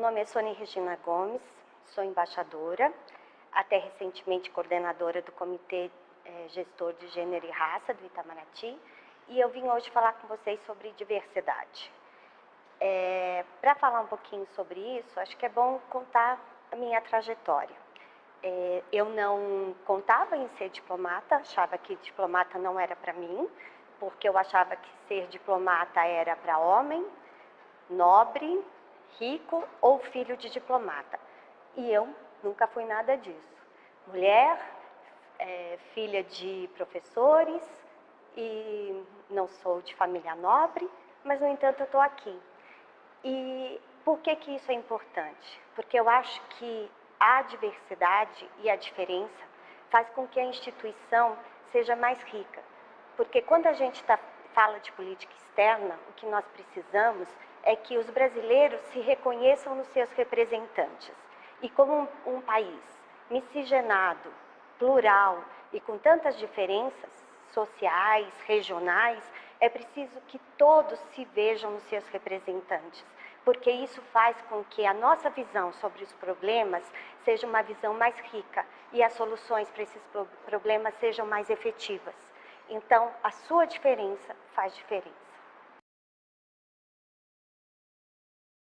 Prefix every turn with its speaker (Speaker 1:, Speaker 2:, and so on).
Speaker 1: nome é Sônia Regina Gomes, sou embaixadora, até recentemente coordenadora do Comitê é, Gestor de Gênero e Raça do Itamaraty, e eu vim hoje falar com vocês sobre diversidade. É, Para falar um pouquinho sobre isso, acho que é bom contar a minha trajetória. É, eu não contava em ser diplomata, achava que diplomata não era para mim, porque eu achava que ser diplomata era para homem, nobre, rico ou filho de diplomata. E eu nunca fui nada disso. Mulher, é, filha de professores e não sou de família nobre, mas no entanto eu estou aqui. E por que que isso é importante? Porque eu acho que a diversidade e a diferença faz com que a instituição seja mais rica. Porque quando a gente tá, fala de política externa, o que nós precisamos é que os brasileiros se reconheçam nos seus representantes. E como um, um país miscigenado, plural e com tantas diferenças sociais, regionais, é preciso que todos se vejam nos seus representantes, porque isso faz com que a nossa visão sobre os problemas seja uma visão mais rica e as soluções para esses problemas sejam mais efetivas. Então, a sua diferença faz diferença.